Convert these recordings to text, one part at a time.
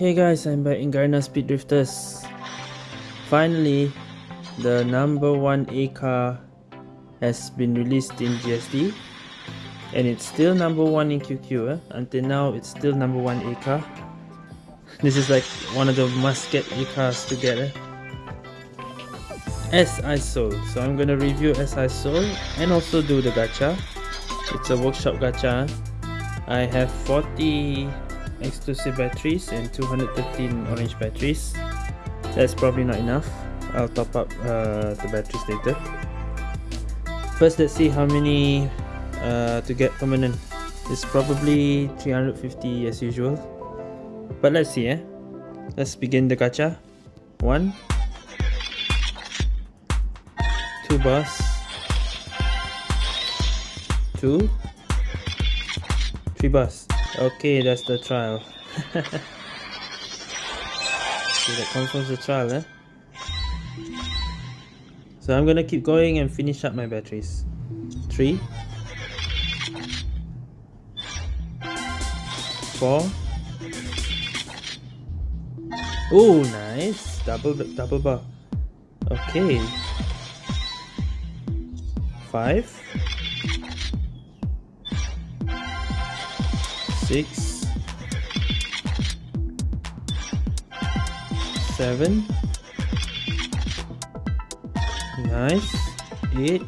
Okay guys, I'm back in Garena Speed Drifters. Finally, the number one A car has been released in GSD and it's still number one in QQ. Eh? Until now, it's still number one A car. This is like one of the must get A cars to get. Eh? Soul. So I'm gonna review SI Soul and also do the gacha. It's a workshop gacha. I have 40 exclusive batteries and 213 orange batteries. That's probably not enough. I'll top up uh, the batteries later. First, let's see how many uh, to get permanent. It's probably 350 as usual. But let's see, eh? Let's begin the gacha. One, two bars, two, three bars. Okay, that's the trial. that confirms the trial, eh? So I'm gonna keep going and finish up my batteries. Three. Four. Oh, nice. Double, double bar. Okay. Five. Six. Seven. Nice. Eight.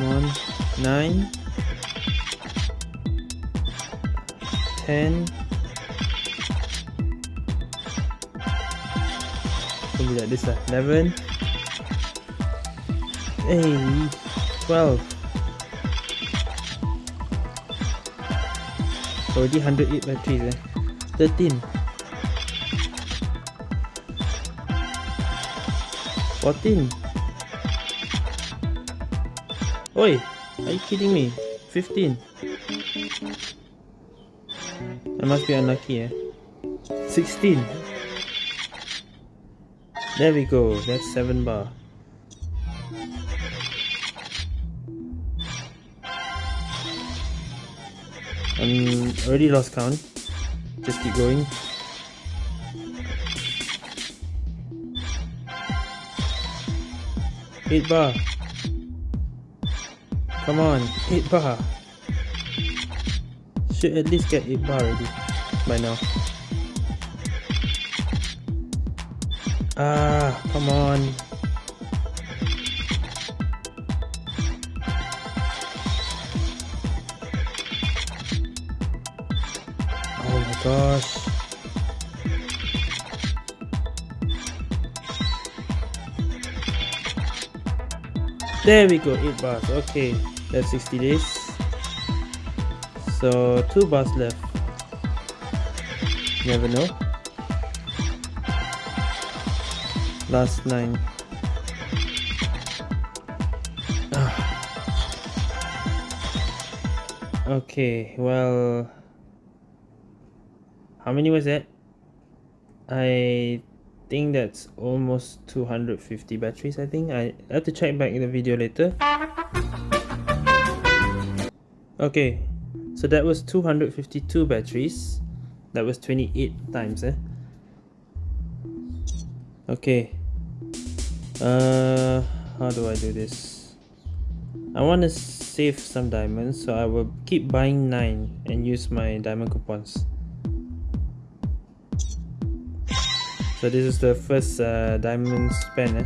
One. Nine. Ten. Something like this lah. Eleven. Twelve. Already 108 batteries eh. 13. 14 Oi, are you kidding me? 15 I must be unlucky eh 16 There we go, that's 7 bar I'm already lost count just keep going Eight bar. Come on, eight bar. Should at least get eight bar already by now. Ah, come on. Gosh. There we go, 8 bars. Okay, that's 60 days. So, 2 bars left. Never know. Last 9. okay, well... How many was that? I think that's almost 250 batteries I think. I have to check back in the video later. Okay so that was 252 batteries. That was 28 times eh? Okay. Uh how do I do this? I want to save some diamonds so I will keep buying 9 and use my diamond coupons So this is the first uh, diamond spend. Eh?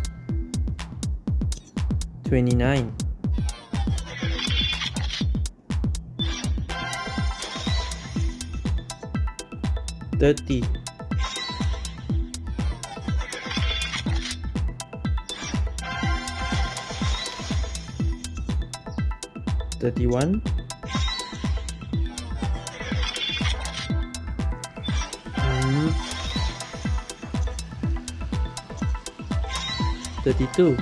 29. Thirty. Thirty-one. 32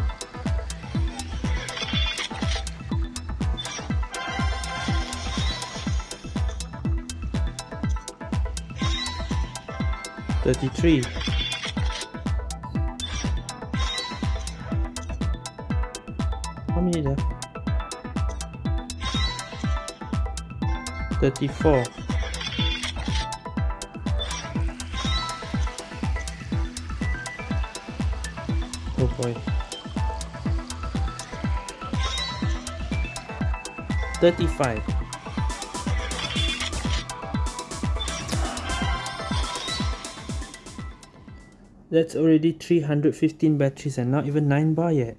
33 how many left 34 boy. 35. That's already 315 batteries and not even 9 bar yet.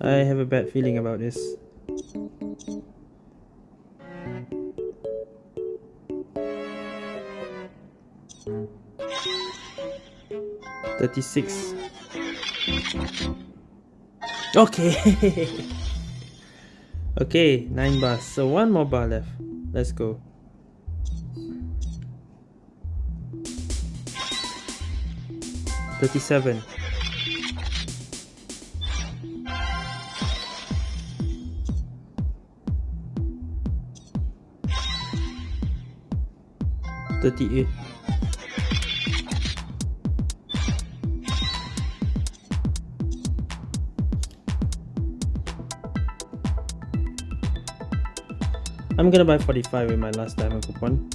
I have a bad feeling about this. Thirty-six. Okay. okay, nine bars. So one more bar left. Let's go. 37 38 I'm gonna buy 45 with my last diamond coupon.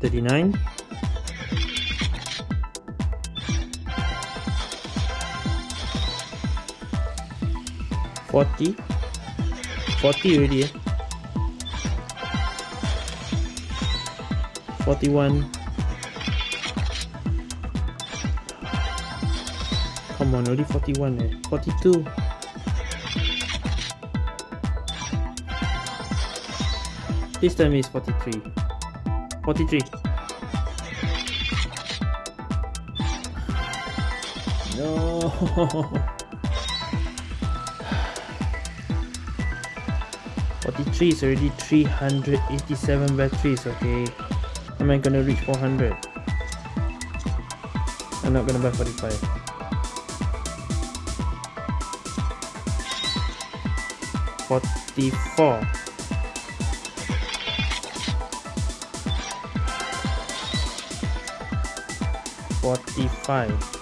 39 40 40 already eh? 41 on already 41 eh? 42 this time is 43 43 no. 43 is already 387 batteries okay. Am I gonna reach 400 I'm not gonna buy 45 44 45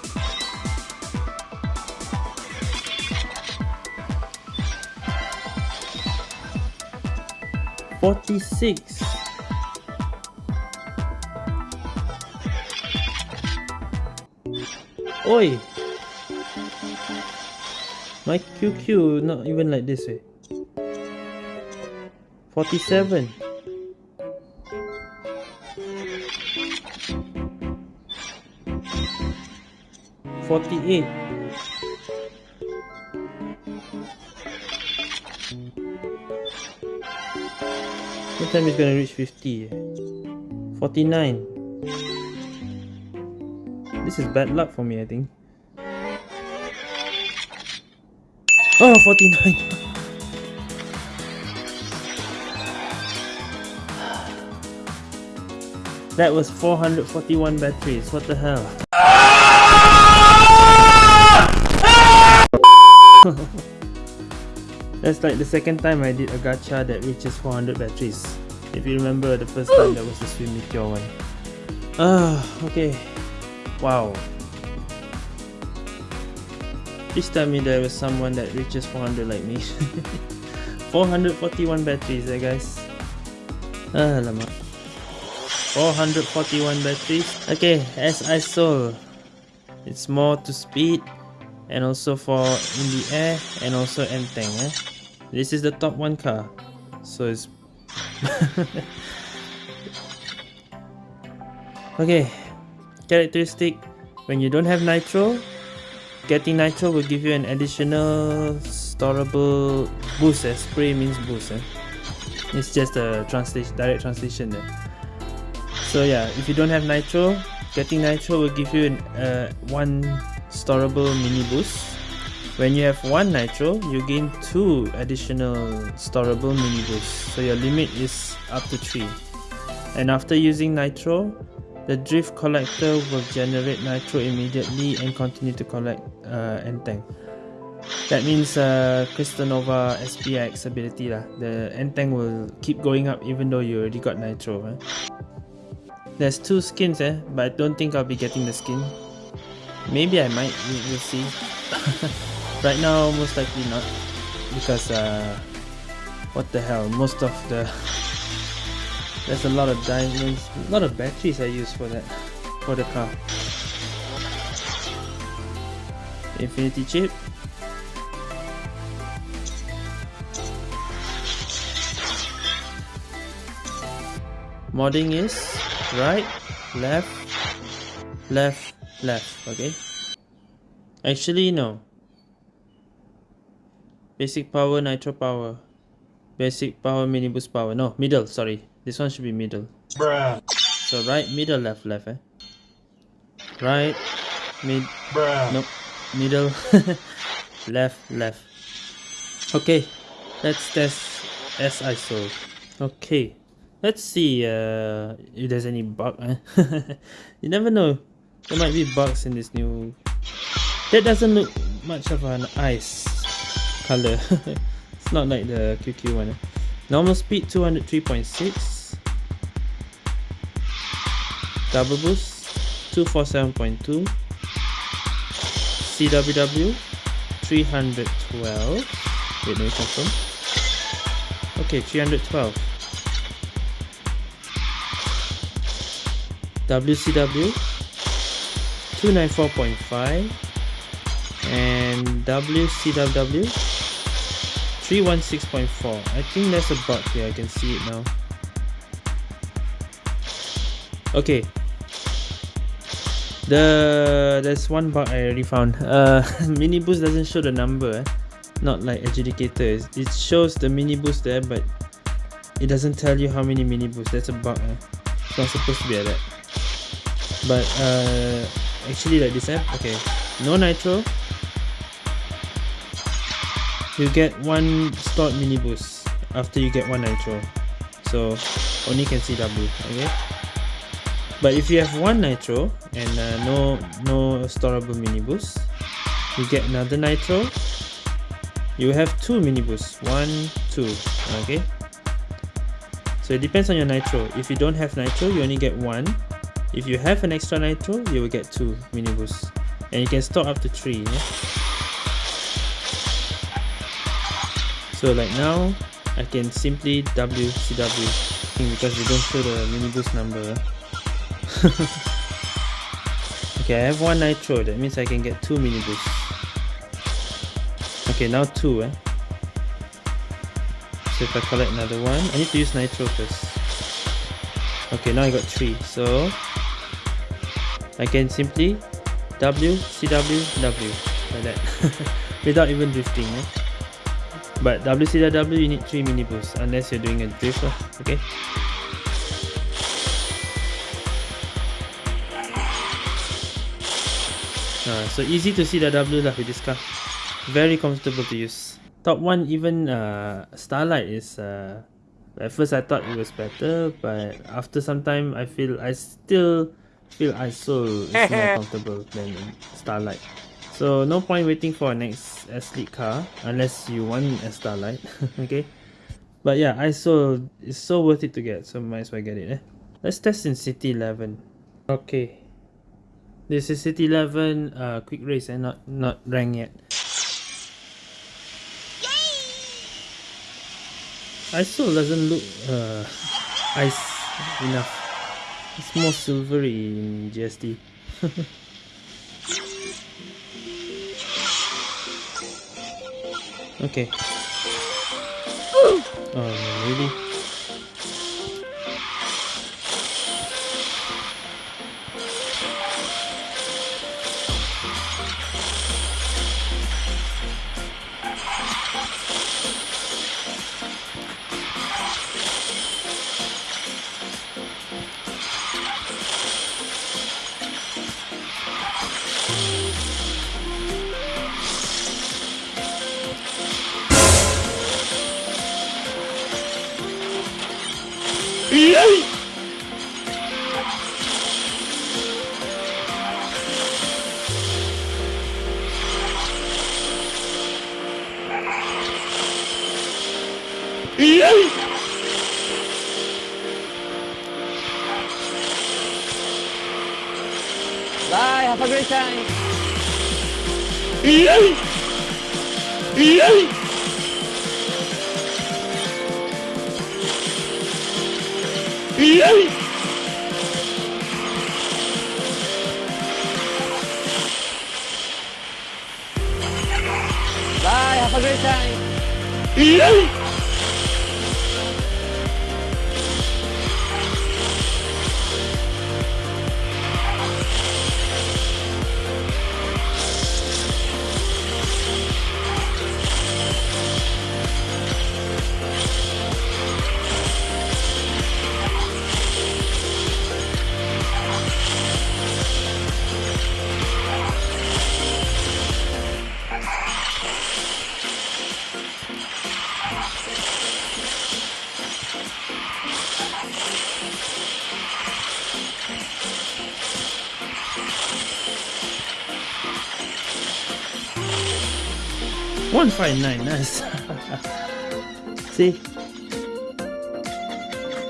46 Oi. My QQ not even like this way eh? 47 48 What time is gonna reach 50? 49 This is bad luck for me I think. Oh 49 That was 441 batteries, what the hell? That's like the second time I did a gacha that reaches 400 batteries. If you remember the first time that was the Swim Meteor one. Ah, okay. Wow. Please tell me there was someone that reaches 400 like me. 441 batteries there guys. Ah, lama. 441 batteries. Okay, as I saw, it's more to speed and also for in the air and also Enteng eh? this is the top one car so it's okay characteristic when you don't have nitro getting nitro will give you an additional storable boost eh? spray means boost eh? it's just a translation direct translation there so yeah if you don't have nitro getting nitro will give you an, uh, one storable mini boost. When you have one nitro, you gain two additional storable mini boosts. So your limit is up to three. And after using nitro, the drift collector will generate nitro immediately and continue to collect uh, Enteng. That means uh, Crystal Nova SPX ability lah. The Enteng will keep going up even though you already got nitro. Eh? There's two skins eh, but I don't think I'll be getting the skin. Maybe I might, we'll see. right now, most likely not. Because, uh, what the hell, most of the There's a lot of diamonds, a lot of batteries I use for that, for the car. Infinity chip. Modding is right, left, left, left, okay? Actually, no. Basic power, nitro power. Basic power, mini boost power. No, middle, sorry. This one should be middle. Bruh. So right, middle, left, left, eh? Right, mid, Bruh. nope, middle, left, left. Okay, let's test as I saw. Okay, let's see uh, if there's any bug. Eh? you never know. There might be bugs in this new. That doesn't look much of an ice color. it's not like the QQ one. Eh? Normal speed 203.6. Double boost 247.2. CWW 312. Wait, me confirm. Okay, 312. WCW 294.5 and WCWW 316.4 I think there's a bug here. I can see it now. Okay. The there's one bug I already found. Uh mini boost doesn't show the number eh? not like adjudicator it shows the mini boost there but it doesn't tell you how many mini boosts. That's a bug eh? it's not supposed to be like that but uh actually like this eh? okay. No nitro. You get one stored mini boost after you get one nitro. So only can see W okay? But if you have one nitro and uh, no no storable mini boost you get another nitro. You have two mini boosts. One two okay? So it depends on your nitro. If you don't have nitro you only get one if you have an extra nitro you will get two mini boosts. And you can store up to three yeah? so like now I can simply WCW because they don't show the mini boost number. Okay I have one nitro. That means I can get two mini boosts. Okay now two eh? So if I collect another one I need to use nitro first. Okay now I got three. So I can simply W C W W. Like that. Without even drifting eh? but WCW you need 3 mini boosts unless you're doing a drift lah, okay? Uh, so easy to see the W lah with this car. Very comfortable to use. Top 1 even uh, Starlight is uh, at first I thought it was better but after some time I feel I still feel ISO is more comfortable than Starlight. So no point waiting for a next S-League car unless you want a Starlight okay? But yeah ISO is so worth it to get so might as well get it eh? let's test in City 11 okay. This is City 11 uh, quick race and eh? not not rank yet. ISO doesn't look uh, ice enough it's more silvery in GSD okay. Oh really Bye, Bye, have a great time. One five nine, nice. See,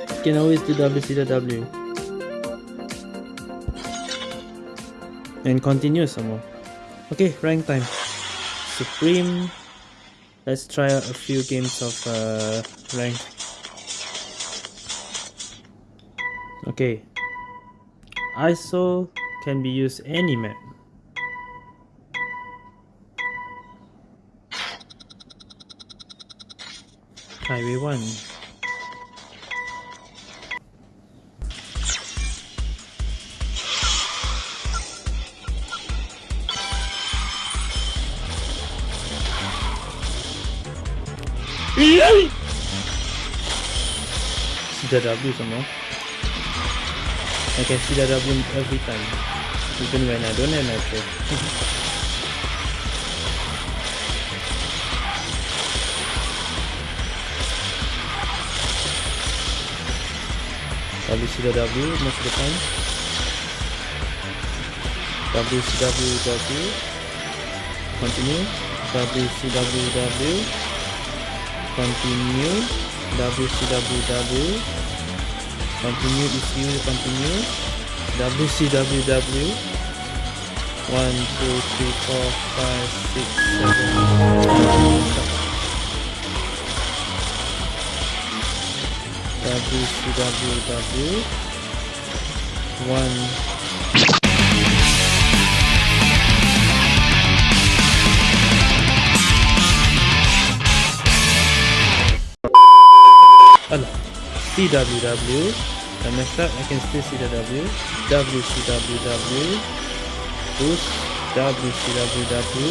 You can always do WCW and continue some more. Okay, rank time. Supreme. Let's try out a few games of uh, rank. Okay. ISO can be used any map. Highway 1. CW some more. I can CW every time. Even when I don't have nitro. WCW most of the time WCWW continue. WCWW continue. WCWW continue if you continue. WCWW 1 2 3 4 5 6 7 www one Alah. CWW I messed up I can still see the W WCWW Boost WCWW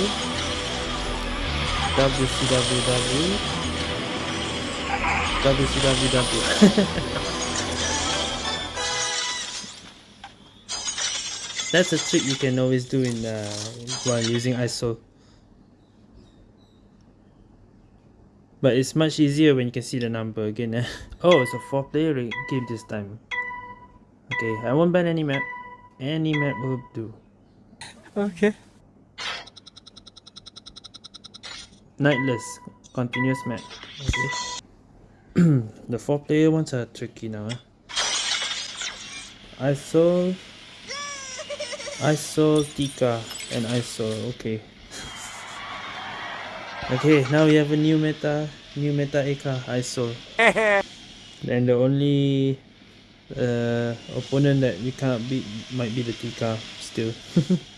WCWW WCWW. That's a trick you can always do in uh, while using ISO. But it's much easier when you can see the number again. Eh? Oh, it's a 4 player game this time. Okay, I won't ban any map. Any map will do. Okay. Nightless, continuous map. Okay. the four player ones are tricky now. Eh? ISO, ISO, Tika, and ISO. Okay. okay, now we have a new meta, new meta Eka, ISO. and the only uh, opponent that we can't beat might be the Tika still.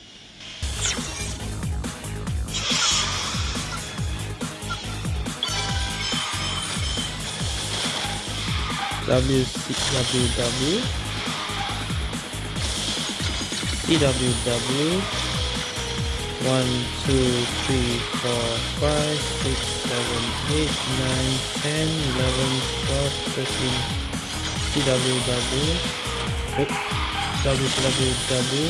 www CWW 1 2 3 4 5 6 7 8 9 10 11 12 13 CWW WCWW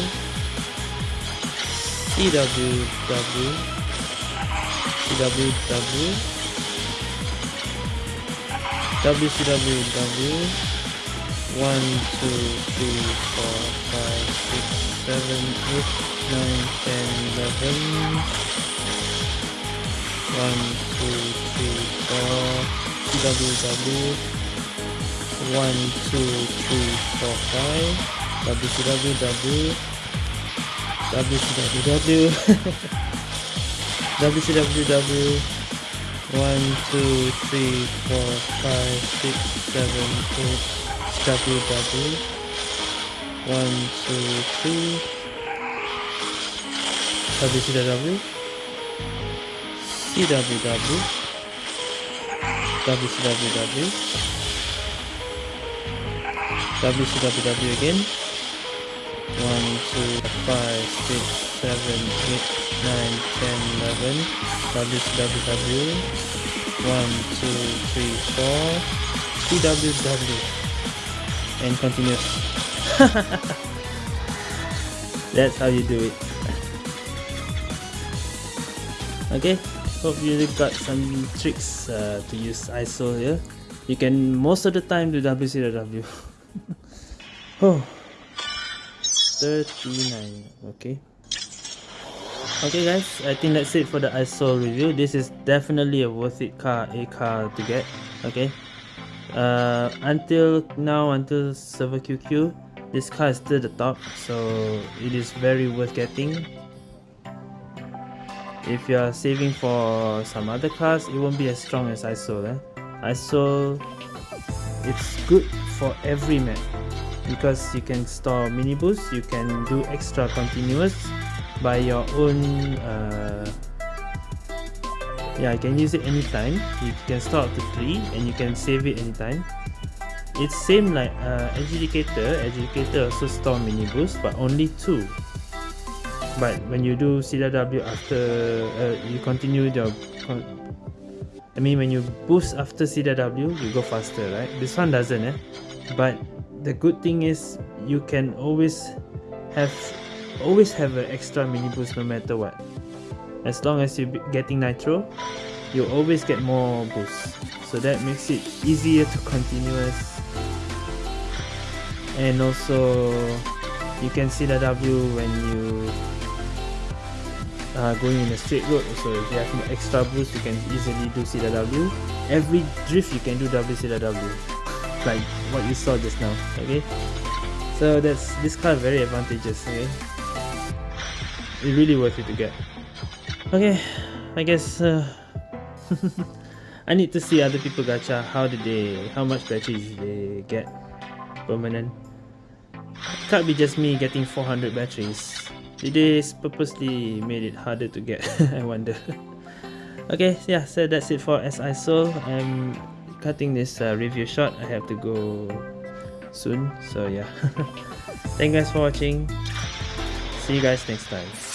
CWW CWW WCW W 1, 2, 3, 4, 5, 6, 7, 8, 9, 10, 11 1, 2, 3, 4 CWW 1, 2, 3, 4, 5 WCW W WCW WCW 1, 2, 3, 4, 5, 6, 7, 8, W, W. 1, 2, 3. Habis sudah W. C, W, W. Habis sudah W, W. W, W again. 1, 2, 5, 6, 7, 8. Nine, ten, eleven. WCWW. One, two, three, four. CWW. And continuous. That's how you do it. Okay, hope you got some tricks uh, to use ISO here. You can most of the time do WCW. oh. 39 okay okay guys i think that's it for the iso review. This is definitely a worth it car a car to get okay? Uh until now until server qq this car is still the top so it is very worth getting. If you are saving for some other cars it won't be as strong as iso eh? iso it's good for every map because you can store mini boost you can do extra continuous by your own uh, yeah you can use it anytime. You can store up to three and you can save it anytime. It's same like uh, adjudicator. Adjudicator also store mini boost but only two. But when you do CW after uh, you continue your I mean when you boost after CW you go faster right? This one doesn't eh? But the good thing is you can always have always have an extra mini boost no matter what. As long as you're getting nitro you'll always get more boost. So that makes it easier to continuous. And also you can see the W when you are going in a straight road. So if you have extra boost you can easily do CW every drift you can do WCW like what you saw just now okay? So that's this car very advantageous okay really worth it to get. Okay I guess uh, I need to see other people gacha how did they how much batteries they get permanent? Can't be just me getting 400 batteries. Did they purposely made it harder to get I wonder. Okay yeah so that's it for SI Soul. I'm cutting this uh, review short. I have to go soon so yeah. Thank you guys for watching. See you guys next time